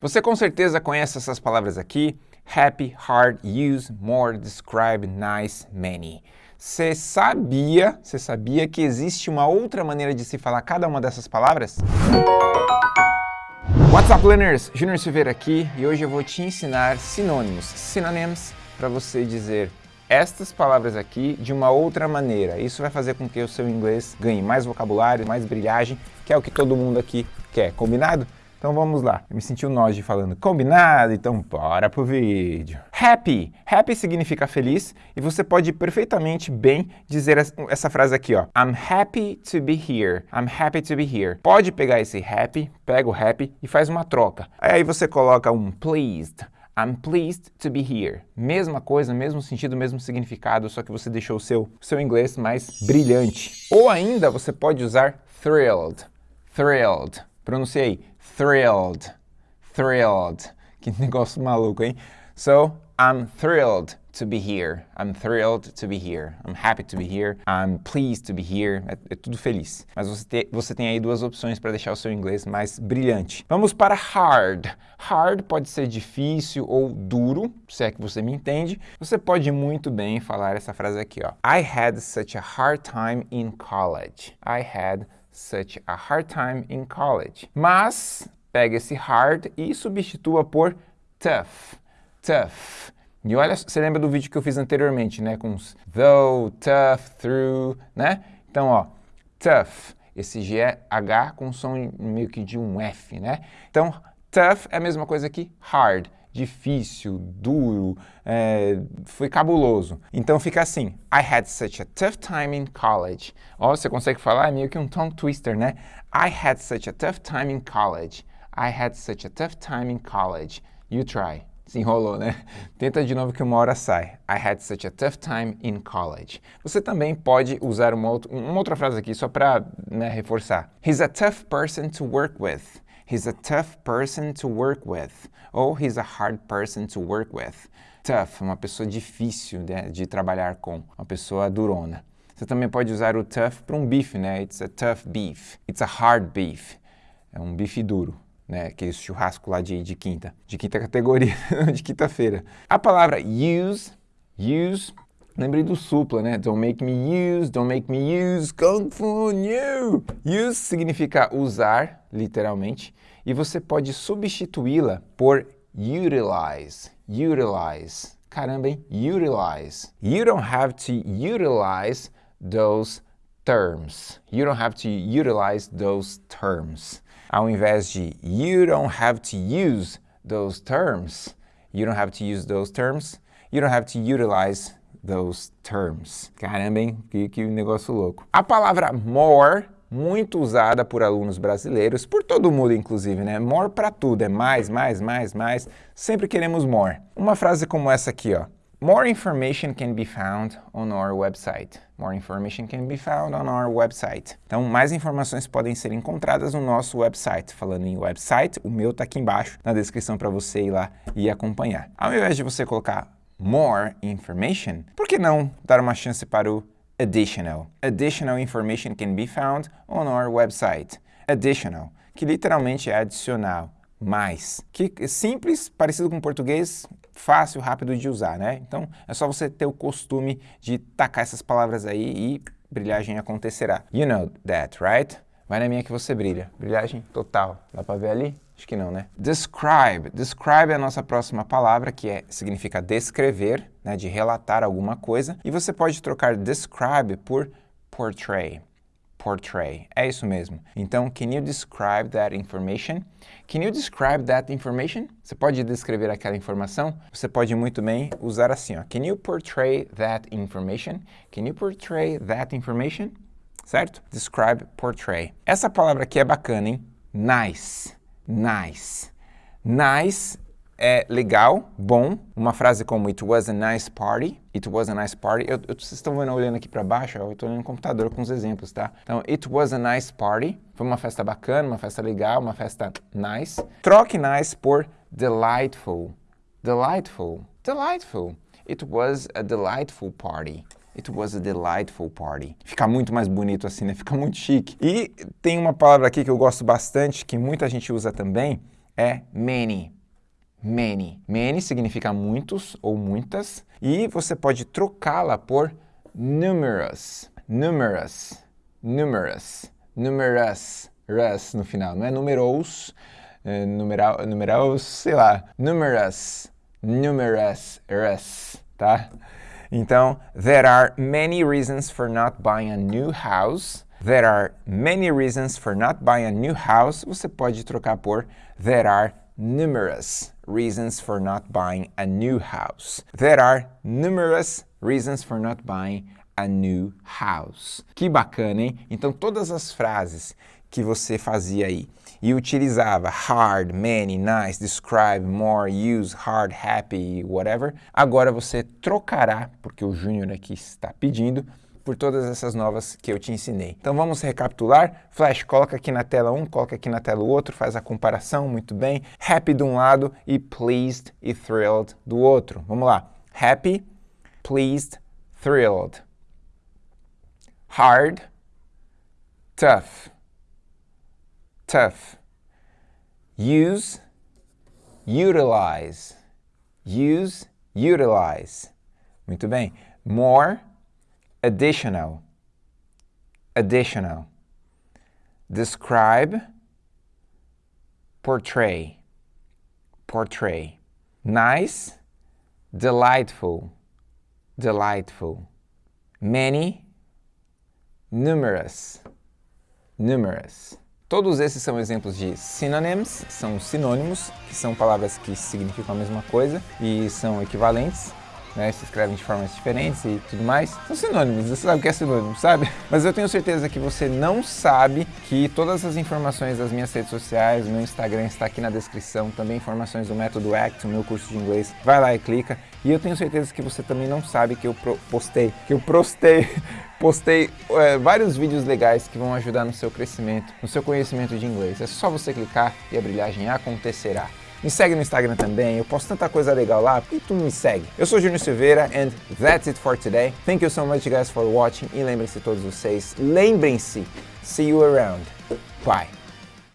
Você com certeza conhece essas palavras aqui, happy, hard, use, more, describe, nice, many. Você sabia, você sabia que existe uma outra maneira de se falar cada uma dessas palavras? What's up, learners? Junior Silveira aqui e hoje eu vou te ensinar sinônimos, synonyms, para você dizer estas palavras aqui de uma outra maneira. Isso vai fazer com que o seu inglês ganhe mais vocabulário, mais brilhagem, que é o que todo mundo aqui quer, combinado? Então vamos lá. Eu me senti o um falando combinado, então bora pro vídeo. Happy. Happy significa feliz e você pode perfeitamente bem dizer essa frase aqui, ó. I'm happy to be here. I'm happy to be here. Pode pegar esse happy, pega o happy e faz uma troca. Aí você coloca um pleased. I'm pleased to be here. Mesma coisa, mesmo sentido, mesmo significado, só que você deixou o seu, seu inglês mais brilhante. Ou ainda você pode usar thrilled. Thrilled. Pronunciei thrilled, thrilled. Que negócio maluco, hein? So, I'm thrilled to be here. I'm thrilled to be here. I'm happy to be here. I'm pleased to be here. É, é tudo feliz. Mas você, te, você tem aí duas opções para deixar o seu inglês mais brilhante. Vamos para hard. Hard pode ser difícil ou duro, se é que você me entende. Você pode muito bem falar essa frase aqui, ó. I had such a hard time in college. I had such a hard time in college. Mas pega esse hard e substitua por tough, tough. E olha, você lembra do vídeo que eu fiz anteriormente, né? Com os though, tough, through, né? Então, ó, tough. Esse G é H com som meio que de um F, né? Então, tough é a mesma coisa que hard difícil, duro, é, foi cabuloso. Então fica assim, I had such a tough time in college. Ó, você consegue falar? É meio que um tongue twister, né? I had such a tough time in college. I had such a tough time in college. You try. Se enrolou, né? Tenta de novo que uma hora sai. I had such a tough time in college. Você também pode usar uma, outra, uma outra frase aqui só para né, reforçar. He's a tough person to work with. He's a tough person to work with. Ou he's a hard person to work with. Tough, uma pessoa difícil de, de trabalhar com, uma pessoa durona. Você também pode usar o tough para um bife, né? It's a tough beef. It's a hard beef. É um bife duro, né? Aquele churrasco lá de, de quinta. De quinta categoria, de quinta-feira. A palavra use, use, lembrei do supla, né? Don't make me use, don't make me use, kung fu you. Use significa usar, literalmente e você pode substituí-la por utilize, utilize. Caramba, hein? Utilize. You don't have to utilize those terms. You don't have to utilize those terms. Ao invés de you don't have to use those terms, you don't have to use those terms, you don't have to utilize those terms. Caramba, hein? Que, que negócio louco. A palavra more muito usada por alunos brasileiros, por todo mundo inclusive, né? More para tudo, é mais, mais, mais, mais. Sempre queremos more. Uma frase como essa aqui, ó. More information can be found on our website. More information can be found on our website. Então, mais informações podem ser encontradas no nosso website. Falando em website, o meu está aqui embaixo na descrição para você ir lá e acompanhar. Ao invés de você colocar more information, por que não dar uma chance para o additional. Additional information can be found on our website. Additional, que literalmente é adicional, mais. Que é simples, parecido com português, fácil, rápido de usar, né? Então, é só você ter o costume de tacar essas palavras aí e brilhagem acontecerá. You know that, right? Vai na minha que você brilha. Brilhagem total. Dá pra ver ali? Acho que não, né? Describe. Describe é a nossa próxima palavra, que é, significa descrever, né, de relatar alguma coisa. E você pode trocar describe por portray. Portray. É isso mesmo. Então, can you describe that information? Can you describe that information? Você pode descrever aquela informação? Você pode muito bem usar assim, ó. Can you portray that information? Can you portray that information? Certo? Describe, portray. Essa palavra aqui é bacana, hein? Nice nice. Nice é legal, bom. Uma frase como It was a nice party. It was a nice party. Eu, eu, vocês estão vendo olhando aqui para baixo? Eu estou olhando no computador com os exemplos, tá? Então, It was a nice party. Foi uma festa bacana, uma festa legal, uma festa nice. Troque nice por delightful. Delightful. Delightful. It was a delightful party. It was a delightful party. Fica muito mais bonito assim, né? Fica muito chique. E tem uma palavra aqui que eu gosto bastante, que muita gente usa também, é many. Many. Many significa muitos ou muitas e você pode trocá-la por numerous. Numerous. Numerous. Numerous. Rus no final. Não é numerous, é numeral, numerous, sei lá. Numerous. Numerous. Rus, tá? Então, there are many reasons for not buying a new house. There are many reasons for not buying a new house. Você pode trocar por there are numerous reasons for not buying a new house. There are numerous reasons for not buying a new house. Que bacana, hein? Então, todas as frases que você fazia aí e utilizava hard, many, nice, describe, more, use, hard, happy, whatever, agora você trocará, porque o Júnior aqui está pedindo, por todas essas novas que eu te ensinei. Então vamos recapitular. Flash, coloca aqui na tela um, coloca aqui na tela o outro, faz a comparação, muito bem. Happy de um lado e pleased e thrilled do outro. Vamos lá. Happy, pleased, thrilled. Hard, tough tough. Use, utilize. Use, utilize. Muito bem. More, additional. Additional. Describe, portray. Portray. Nice, delightful. Delightful. Many, numerous. Numerous. Todos esses são exemplos de synonyms, são sinônimos, que são palavras que significam a mesma coisa e são equivalentes, né, se escrevem de formas diferentes e tudo mais. São sinônimos, você sabe o que é sinônimo, sabe? Mas eu tenho certeza que você não sabe que todas as informações das minhas redes sociais, meu Instagram está aqui na descrição, também informações do Método ACT, o meu curso de inglês, vai lá e clica. E eu tenho certeza que você também não sabe que eu postei, que eu postei postei é, vários vídeos legais que vão ajudar no seu crescimento, no seu conhecimento de inglês. É só você clicar e a brilhagem acontecerá. Me segue no Instagram também, eu posto tanta coisa legal lá, por que tu me segue? Eu sou Júnior Silveira and that's it for today. Thank you so much guys for watching e lembrem-se todos vocês, lembrem-se, see you around. Bye.